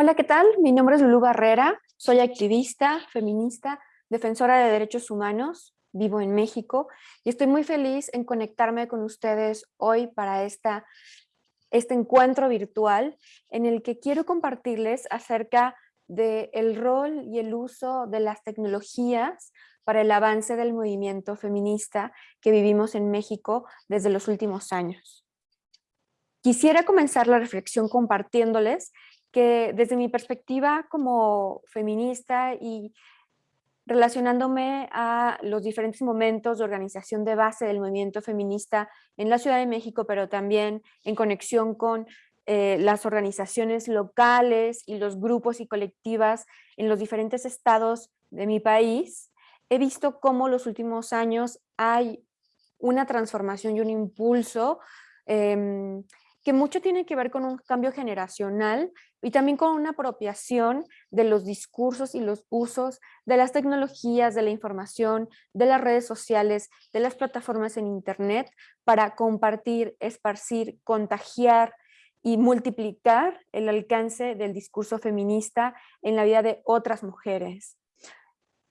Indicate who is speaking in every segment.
Speaker 1: Hola, ¿qué tal? Mi nombre es Lulu Barrera, soy activista, feminista, defensora de derechos humanos, vivo en México y estoy muy feliz en conectarme con ustedes hoy para esta, este encuentro virtual en el que quiero compartirles acerca del rol y el uso de las tecnologías para el avance del movimiento feminista que vivimos en México desde los últimos años. Quisiera comenzar la reflexión compartiéndoles que desde mi perspectiva como feminista y relacionándome a los diferentes momentos de organización de base del movimiento feminista en la Ciudad de México, pero también en conexión con eh, las organizaciones locales y los grupos y colectivas en los diferentes estados de mi país, he visto cómo los últimos años hay una transformación y un impulso em, que mucho tiene que ver con un cambio generacional y también con una apropiación de los discursos y los usos de las tecnologías, de la información, de las redes sociales, de las plataformas en internet para compartir, esparcir, contagiar y multiplicar el alcance del discurso feminista en la vida de otras mujeres.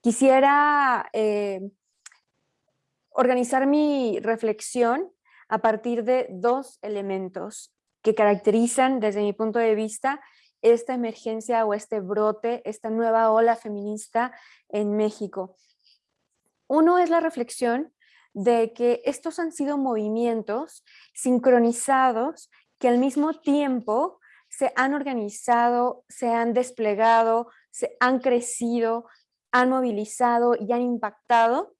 Speaker 1: Quisiera eh, organizar mi reflexión a partir de dos elementos que caracterizan desde mi punto de vista esta emergencia o este brote, esta nueva ola feminista en México. Uno es la reflexión de que estos han sido movimientos sincronizados que al mismo tiempo se han organizado, se han desplegado, se han crecido, han movilizado y han impactado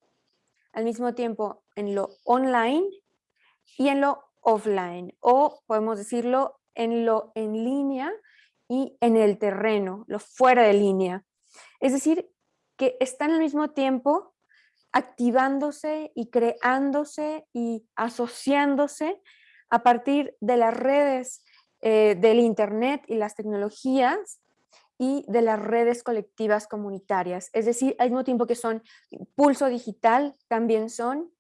Speaker 1: al mismo tiempo en lo online y en lo offline, o podemos decirlo en lo en línea y en el terreno, lo fuera de línea. Es decir, que están al mismo tiempo activándose y creándose y asociándose a partir de las redes eh, del internet y las tecnologías y de las redes colectivas comunitarias. Es decir, al mismo tiempo que son pulso digital, también son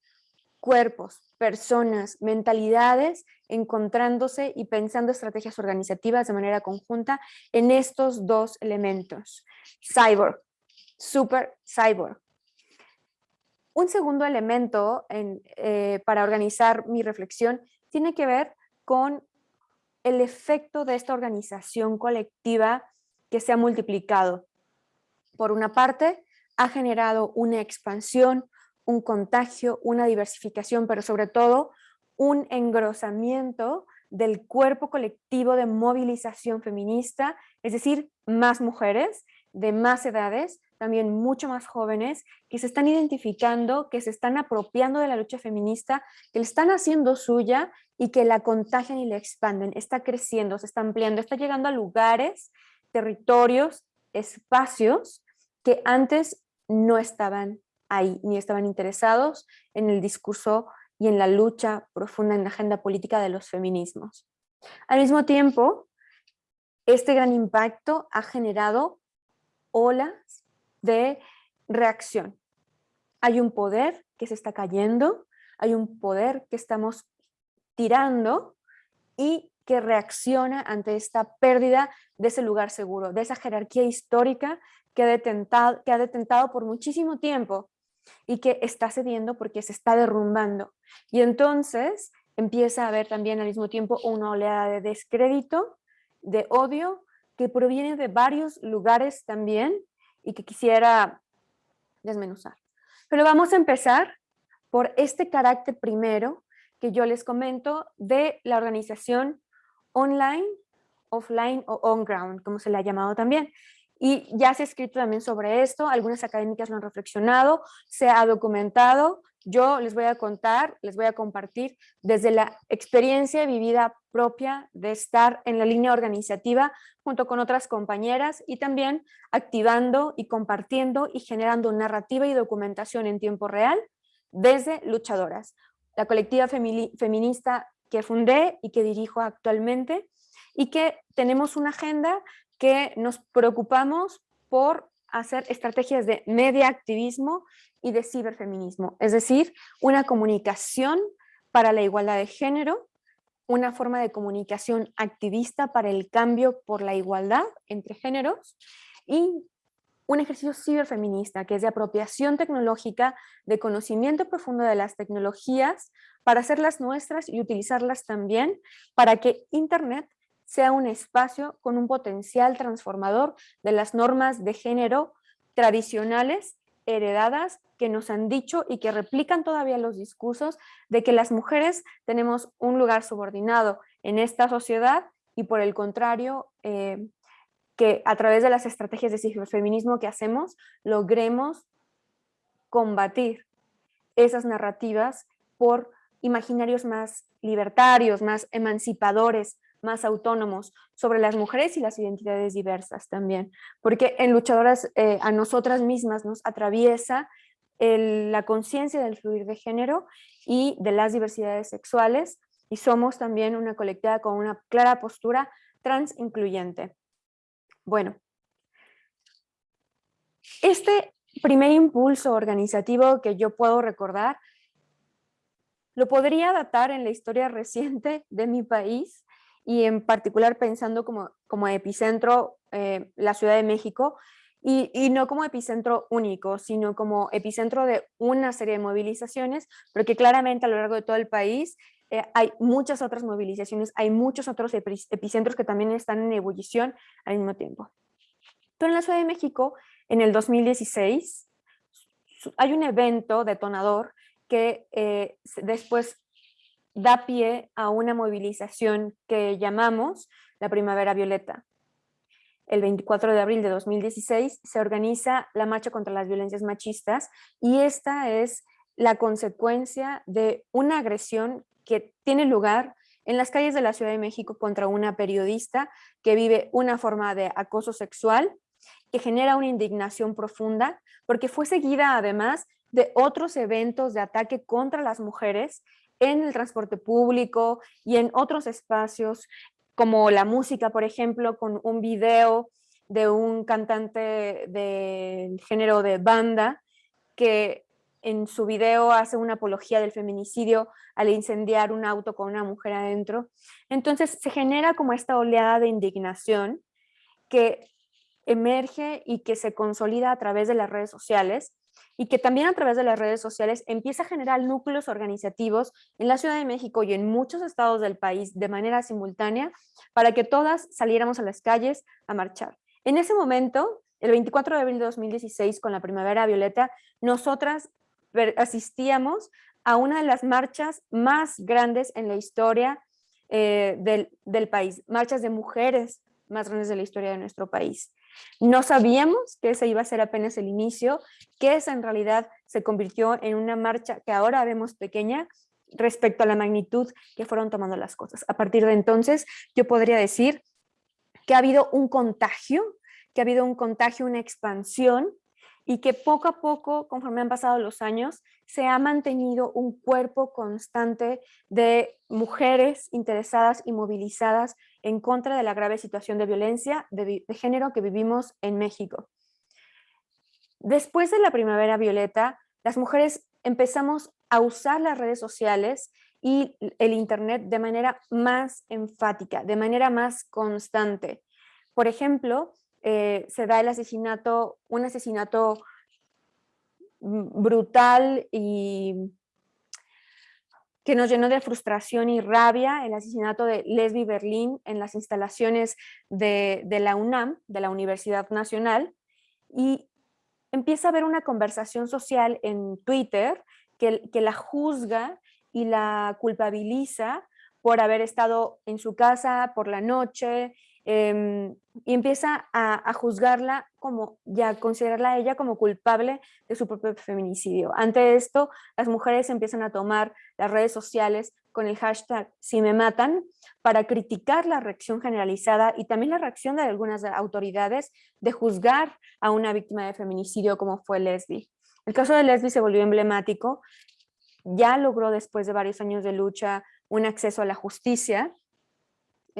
Speaker 1: cuerpos, personas, mentalidades, encontrándose y pensando estrategias organizativas de manera conjunta en estos dos elementos. Cyborg, super cyborg. Un segundo elemento eh, para organizar mi reflexión tiene que ver con el efecto de esta organización colectiva que se ha multiplicado. Por una parte, ha generado una expansión, un contagio, una diversificación, pero sobre todo un engrosamiento del cuerpo colectivo de movilización feminista, es decir, más mujeres de más edades, también mucho más jóvenes, que se están identificando, que se están apropiando de la lucha feminista, que la están haciendo suya y que la contagian y la expanden, está creciendo, se está ampliando, está llegando a lugares, territorios, espacios que antes no estaban ahí, ni estaban interesados en el discurso y en la lucha profunda en la agenda política de los feminismos. Al mismo tiempo, este gran impacto ha generado olas de reacción. Hay un poder que se está cayendo, hay un poder que estamos tirando y que reacciona ante esta pérdida de ese lugar seguro, de esa jerarquía histórica que ha detentado, que ha detentado por muchísimo tiempo y que está cediendo porque se está derrumbando. Y entonces empieza a haber también al mismo tiempo una oleada de descrédito, de odio, que proviene de varios lugares también y que quisiera desmenuzar. Pero vamos a empezar por este carácter primero que yo les comento de la organización online, offline o on-ground, como se le ha llamado también. Y ya se ha escrito también sobre esto, algunas académicas lo han reflexionado, se ha documentado, yo les voy a contar, les voy a compartir desde la experiencia vivida propia de estar en la línea organizativa junto con otras compañeras y también activando y compartiendo y generando narrativa y documentación en tiempo real desde luchadoras. La colectiva feminista que fundé y que dirijo actualmente y que tenemos una agenda que nos preocupamos por hacer estrategias de media activismo y de ciberfeminismo, es decir, una comunicación para la igualdad de género una forma de comunicación activista para el cambio por la igualdad entre géneros y un ejercicio ciberfeminista, que es de apropiación tecnológica, de conocimiento profundo de las tecnologías, para hacerlas nuestras y utilizarlas también para que Internet sea un espacio con un potencial transformador de las normas de género tradicionales, heredadas, que nos han dicho y que replican todavía los discursos de que las mujeres tenemos un lugar subordinado en esta sociedad y por el contrario, eh, que a través de las estrategias de ciberfeminismo que hacemos, logremos combatir esas narrativas por imaginarios más libertarios, más emancipadores, más autónomos sobre las mujeres y las identidades diversas también, porque en Luchadoras eh, a nosotras mismas nos atraviesa la conciencia del fluir de género y de las diversidades sexuales y somos también una colectiva con una clara postura trans incluyente. Bueno, este primer impulso organizativo que yo puedo recordar lo podría datar en la historia reciente de mi país y en particular pensando como, como epicentro eh, la Ciudad de México y, no como epicentro único, sino como epicentro de una serie de movilizaciones, porque claramente a lo largo de todo el país eh, hay muchas otras movilizaciones, hay muchos otros epicentros que también están en ebullición al mismo tiempo. Pero en la Ciudad de México, en el 2016, hay un evento detonador que eh, después da pie a una movilización que llamamos la Primavera Violeta. El 24 de abril de 2016 se organiza la marcha contra las violencias machistas y esta es la consecuencia de una agresión que tiene lugar en las calles de la Ciudad de México contra una periodista que vive una forma de acoso sexual que genera una indignación profunda porque fue seguida además de otros eventos de ataque contra las mujeres en el transporte público y en otros espacios como la música, por ejemplo, con un video de un cantante del género de banda que en su video hace una apología del feminicidio al incendiar un auto con una mujer adentro. Entonces se genera como esta oleada de indignación que emerge y que se consolida a través de las redes sociales y que también a través de las redes sociales empieza a generar núcleos organizativos en la Ciudad de México y en muchos estados del país de manera simultánea para que todas saliéramos a las calles a marchar. En ese momento, el 24 de abril de 2016, con la Primavera Violeta, nosotras asistíamos a una de las marchas más grandes en la historia eh, del, del, país, marchas de mujeres más grandes de la historia de nuestro país. No sabíamos que ese iba a ser apenas el inicio, que esa en realidad se convirtió en una marcha que ahora vemos pequeña respecto a la magnitud que fueron tomando las cosas. A partir de entonces, yo podría decir que ha habido un contagio, que ha habido un contagio, una expansión y que poco a poco, conforme han pasado los años, se ha mantenido un cuerpo constante de mujeres interesadas y movilizadas en contra de la grave situación de violencia de, género que vivimos en México. Después de la primavera violeta, las mujeres empezamos a usar las redes sociales y el internet de manera más enfática, de manera más constante. Por ejemplo, eh, se da el asesinato, un asesinato brutal y que nos llenó de frustración y rabia, el asesinato de Leslie Berlín en las instalaciones de, la UNAM, de la Universidad Nacional, y empieza a haber una conversación social en Twitter que, que la juzga y la culpabiliza por haber estado en su casa por la noche, Em, y empieza a, juzgarla como, ya considerarla a ella como culpable de su propio feminicidio. Ante esto, las mujeres empiezan a tomar las redes sociales con el hashtag si me matan para criticar la reacción generalizada y también la reacción de algunas autoridades de juzgar a una víctima de feminicidio como fue Leslie. El caso de Leslie se volvió emblemático, ya logró después de varios años de lucha un acceso a la justicia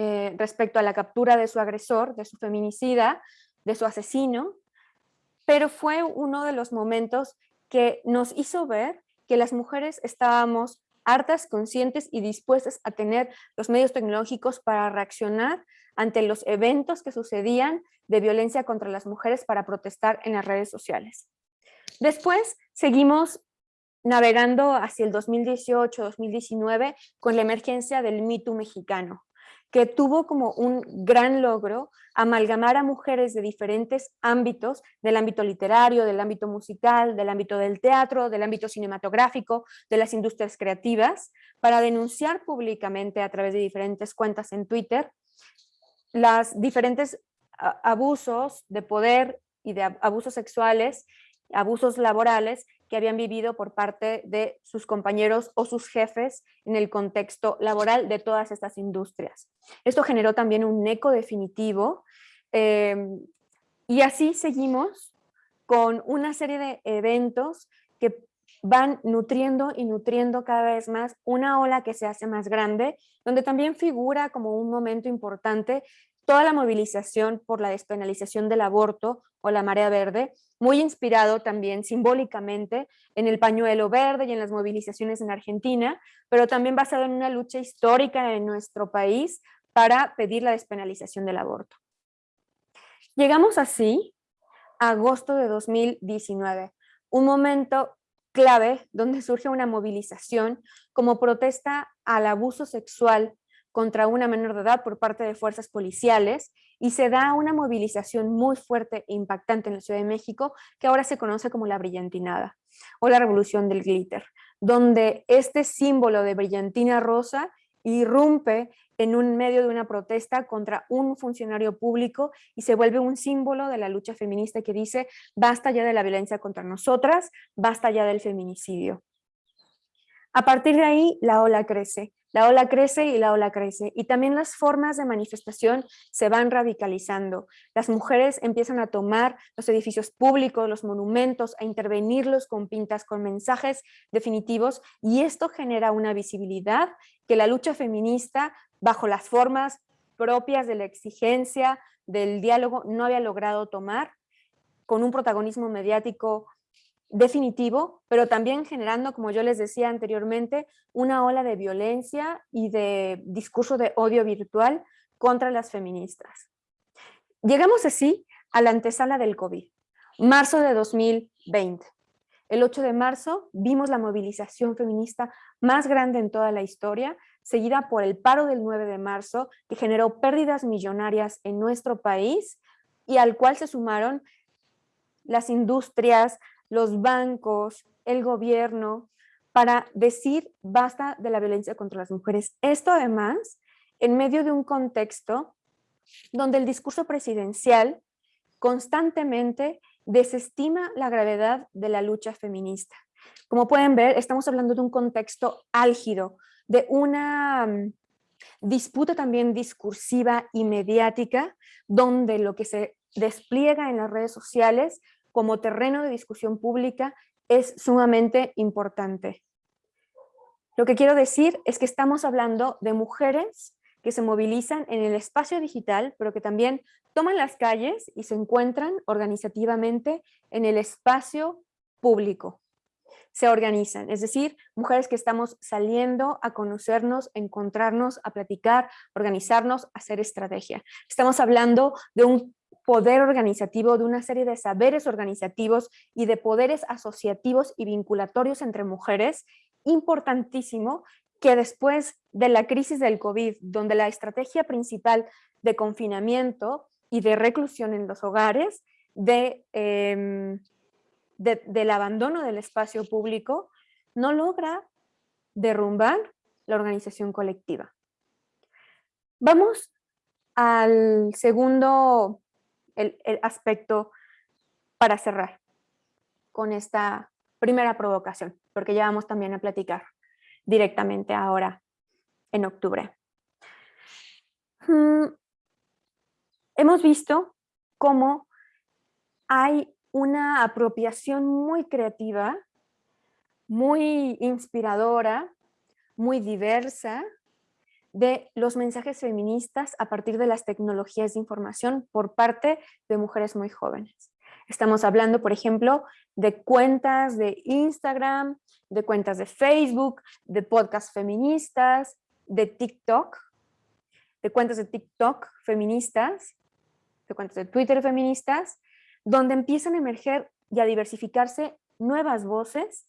Speaker 1: eh, respecto a la captura de su agresor, de su feminicida, de su asesino, pero fue uno de los momentos que nos hizo ver que las mujeres estábamos hartas, conscientes y dispuestas a tener los medios tecnológicos para reaccionar ante los eventos que sucedían de violencia contra las mujeres para protestar en las redes sociales. Después seguimos navegando hacia el 2018-2019 con la emergencia del mito mexicano que tuvo como un gran logro amalgamar a mujeres de diferentes ámbitos, del ámbito literario, del ámbito musical, del ámbito del teatro, del ámbito cinematográfico, de las industrias creativas, para denunciar públicamente a través de diferentes cuentas en Twitter las diferentes abusos de poder y de abusos sexuales, abusos laborales que habían vivido por parte de sus compañeros o sus jefes en el contexto laboral de todas estas industrias. Esto generó también un eco definitivo em, y así seguimos con una serie de eventos que van nutriendo y nutriendo cada vez más una ola que se hace más grande, donde también figura como un momento importante toda la movilización por la despenalización del aborto o la marea verde, muy inspirado también simbólicamente en el pañuelo verde y en las movilizaciones en Argentina, pero también basado en una lucha histórica en nuestro país para pedir la despenalización del aborto. Llegamos así a agosto de 2019, un momento clave donde surge una movilización como protesta al abuso sexual contra una menor de edad por parte de fuerzas policiales y se da una movilización muy fuerte e impactante en la Ciudad de México que ahora se conoce como la brillantinada o la revolución del glitter, donde este símbolo de brillantina rosa irrumpe en un medio de una protesta contra un funcionario público y se vuelve un símbolo de la lucha feminista que dice basta ya de la violencia contra nosotras, basta ya del feminicidio. A partir de ahí la ola crece la ola crece y la ola crece. Y también las formas de manifestación se van radicalizando. Las mujeres empiezan a tomar los edificios públicos, los monumentos, a intervenirlos con pintas, con mensajes definitivos. Y esto genera una visibilidad que la lucha feminista, bajo las formas propias de la exigencia, del diálogo, no había logrado tomar con un protagonismo mediático definitivo, pero también generando, como yo les decía anteriormente, una ola de violencia y de discurso de odio virtual contra las feministas. Llegamos así a la antesala del COVID, marzo de 2020. El 8 de marzo vimos la movilización feminista más grande en toda la historia, seguida por el paro del 9 de marzo, que generó pérdidas millonarias en nuestro país y al cual se sumaron las industrias, los bancos, el gobierno, para decir basta de la violencia contra las mujeres. Esto además en medio de un contexto donde el discurso presidencial constantemente desestima la gravedad de la lucha feminista. Como pueden ver, estamos hablando de un contexto álgido, de una mm, disputa también discursiva y mediática, donde lo que se despliega en las redes sociales como terreno de discusión pública es sumamente importante. Lo que quiero decir es que estamos hablando de mujeres que se movilizan en el espacio digital, pero que también toman las calles y se encuentran organizativamente en el espacio público. Se organizan, es decir, mujeres que estamos saliendo a conocernos, encontrarnos, a platicar, organizarnos, hacer estrategia. Estamos hablando de un poder organizativo, de una serie de saberes organizativos y de poderes asociativos y vinculatorios entre mujeres, importantísimo que después de la crisis del COVID, donde la estrategia principal de confinamiento y de reclusión en los hogares, de, em, del abandono del espacio público, no logra derrumbar la organización colectiva. Vamos al segundo el, aspecto para cerrar con esta primera provocación, porque ya vamos también a platicar directamente ahora en octubre. Mm, hemos visto cómo hay una apropiación muy creativa, muy inspiradora, muy diversa de los mensajes feministas a partir de las tecnologías de información por parte de mujeres muy jóvenes. Estamos hablando, por ejemplo, de cuentas de Instagram, de cuentas de Facebook, de podcasts feministas, de TikTok, de cuentas de TikTok feministas, de cuentas de Twitter feministas, donde empiezan a emerger y a diversificarse nuevas voces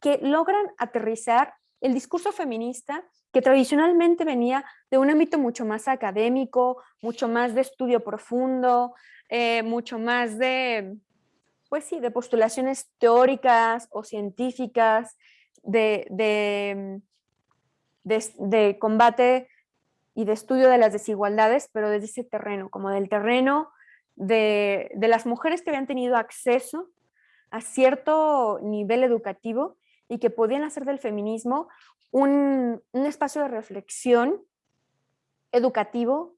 Speaker 1: que logran aterrizar el discurso feminista que tradicionalmente venía de un ámbito mucho más académico, mucho más de estudio profundo, eh, mucho más de, pues sí, de postulaciones teóricas o científicas, de, de, combate y de estudio de las desigualdades, pero desde ese terreno, como del terreno de, de, las mujeres que habían tenido acceso a cierto nivel educativo y que podían hacer del feminismo un, espacio de reflexión educativo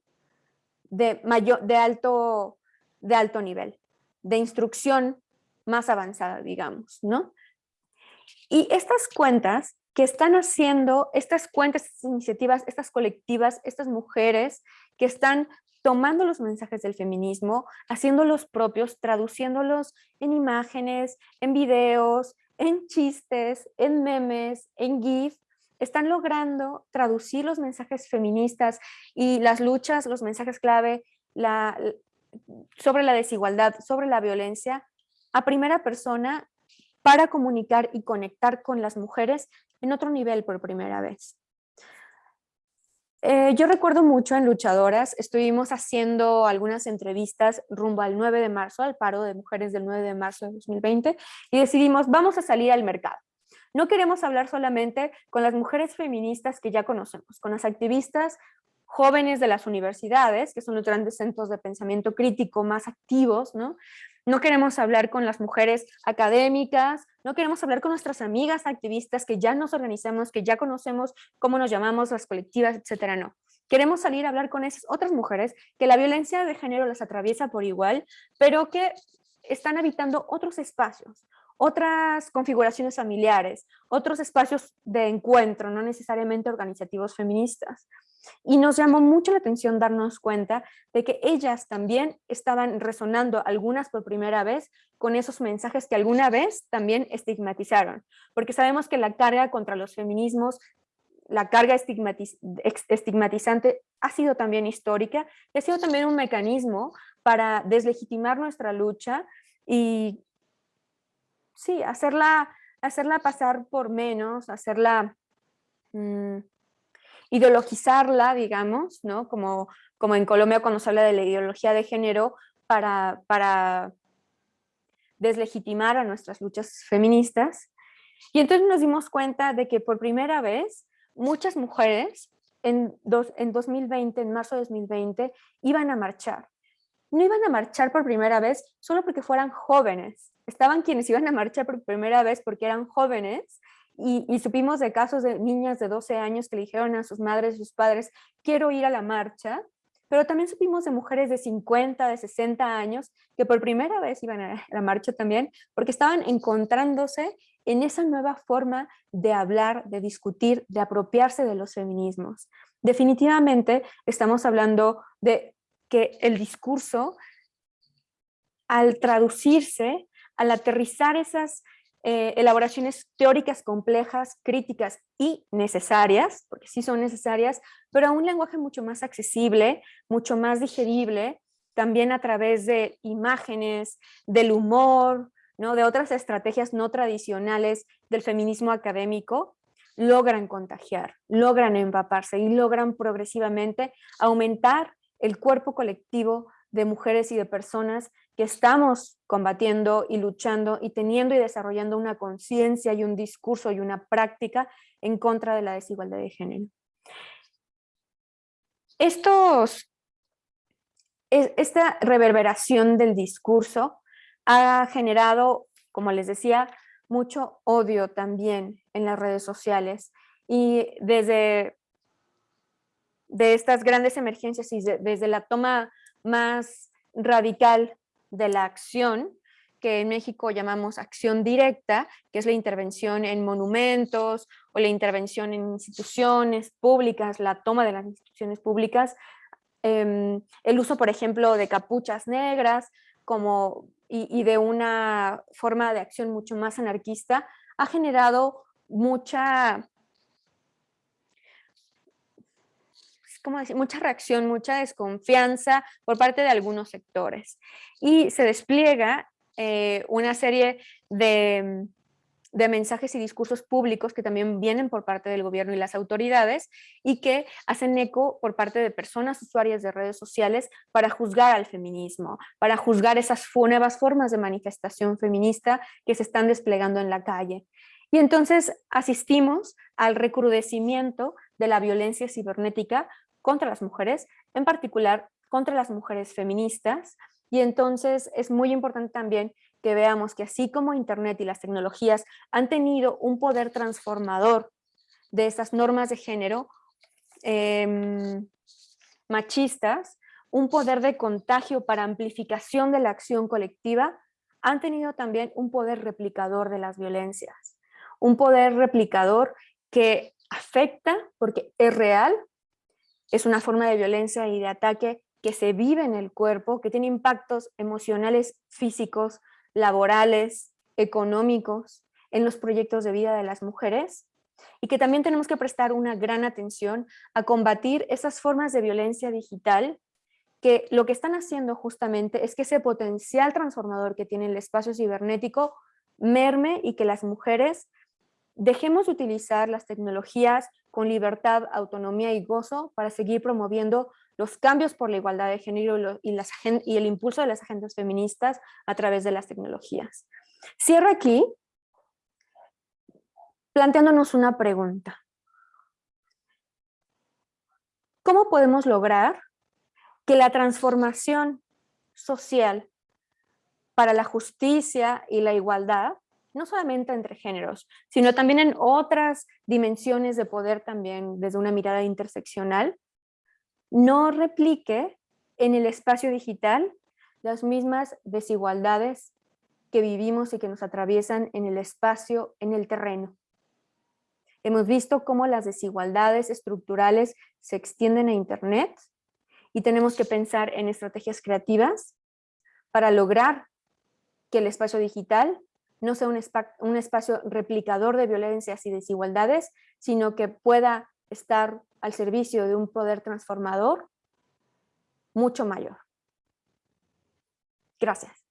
Speaker 1: de, mayor, de, alto, de alto nivel, de instrucción más avanzada, digamos, ¿no? Y estas cuentas que están haciendo, estas cuentas, estas iniciativas, estas colectivas, estas mujeres que están tomando los mensajes del feminismo, haciéndolos propios, traduciéndolos en imágenes, en videos, en chistes, en memes, en GIF, están logrando traducir los mensajes feministas y las luchas, los mensajes clave sobre la desigualdad, sobre la violencia, a primera persona para comunicar y conectar con las mujeres en otro nivel por primera vez. Eh, yo recuerdo mucho en Luchadoras, estuvimos haciendo algunas entrevistas rumbo al 9 de marzo, al paro de mujeres del 9 de marzo de 2020, y decidimos, vamos a salir al mercado. No queremos hablar solamente con las mujeres feministas que ya conocemos, con las activistas jóvenes de las universidades, que son los grandes centros de pensamiento crítico más activos, ¿no? No queremos hablar con las mujeres académicas, no queremos hablar con nuestras amigas activistas que ya nos organizamos, que ya conocemos cómo nos llamamos las colectivas, etcétera, no. Queremos salir a hablar con esas otras mujeres que la violencia de género las atraviesa por igual, pero que están habitando otros espacios, otras configuraciones familiares, otros espacios de encuentro, no necesariamente organizativos feministas. Y nos llamó mucho la atención darnos cuenta de que ellas también estaban resonando, algunas por primera vez, con esos mensajes que alguna vez también estigmatizaron. Porque sabemos que la carga contra los feminismos, la carga estigmatizante ha sido también histórica y ha sido también un mecanismo para deslegitimar nuestra lucha y sí, hacerla, hacerla pasar por menos, hacerla... Mm, ideologizarla, digamos, ¿no? Como, como en Colombia cuando se habla de la ideología de género para, para deslegitimar a nuestras luchas feministas. Y entonces nos dimos cuenta de que por primera vez muchas mujeres en, dos, en 2020, en marzo de 2020, iban a marchar. No iban a marchar por primera vez solo porque fueran jóvenes. Estaban quienes iban a marchar por primera vez porque eran jóvenes y, supimos de casos de niñas de 12 años que le dijeron a sus madres y sus padres, quiero ir a la marcha, pero también supimos de mujeres de 50, de 60 años que por primera vez iban a la marcha también, porque estaban encontrándose en esa nueva forma de hablar, de discutir, de apropiarse de los feminismos. Definitivamente estamos hablando de que el discurso, al traducirse, al aterrizar esas eh, elaboraciones teóricas complejas, críticas y necesarias, porque sí son necesarias, pero a un lenguaje mucho más accesible, mucho más digerible, también a través de imágenes, del humor, ¿no? de otras estrategias no tradicionales del feminismo académico, logran contagiar, logran empaparse y logran progresivamente aumentar el cuerpo colectivo de mujeres y de personas que estamos combatiendo y luchando y teniendo y desarrollando una conciencia y un discurso y una práctica en contra de la desigualdad de género. Esta reverberación del discurso ha generado, como les decía, mucho odio también en las redes sociales y desde de estas grandes emergencias y desde la toma más radical de la acción, que en México llamamos acción directa, que es la intervención en monumentos o la intervención en instituciones públicas, la toma de las instituciones públicas, em, el uso, por ejemplo, de capuchas negras como, y, de una forma de acción mucho más anarquista, ha generado mucha, ¿cómo decir? mucha reacción, mucha desconfianza por parte de algunos sectores. Y se despliega eh, una serie de de mensajes y discursos públicos que también vienen por parte del gobierno y las autoridades y que hacen eco por parte de personas usuarias de redes sociales para juzgar al feminismo, para juzgar esas nuevas formas de manifestación feminista que se están desplegando en la calle. Y entonces asistimos al recrudecimiento de la violencia cibernética contra las mujeres, en particular contra las mujeres feministas, y entonces es muy importante también que veamos que así como Internet y las tecnologías han tenido un poder transformador de estas normas de género em, machistas, un poder de contagio para amplificación de la acción colectiva, han tenido también un poder replicador de las violencias. Un poder replicador que afecta, porque es real, es una forma de violencia y de ataque que se vive en el cuerpo, que tiene impactos emocionales, físicos, laborales, económicos, en los proyectos de vida de las mujeres y que también tenemos que prestar una gran atención a combatir esas formas de violencia digital que lo que están haciendo justamente es que ese potencial transformador que tiene el espacio cibernético merme y que las mujeres dejemos de utilizar las tecnologías con libertad, autonomía y gozo para seguir promoviendo los cambios por la igualdad de género y, el impulso de las agendas feministas a través de las tecnologías. Cierro aquí planteándonos una pregunta. ¿Cómo podemos lograr que la transformación social para la justicia y la igualdad, no solamente entre géneros, sino también en otras dimensiones de poder también desde una mirada interseccional, no replique en el espacio digital las mismas desigualdades que vivimos y que nos atraviesan en el espacio, en el terreno. Hemos visto cómo las desigualdades estructurales se extienden a Internet y tenemos que pensar en estrategias creativas para lograr que el espacio digital no sea un, un espacio replicador de violencias y desigualdades, sino que pueda estar al servicio de un poder transformador mucho mayor. Gracias.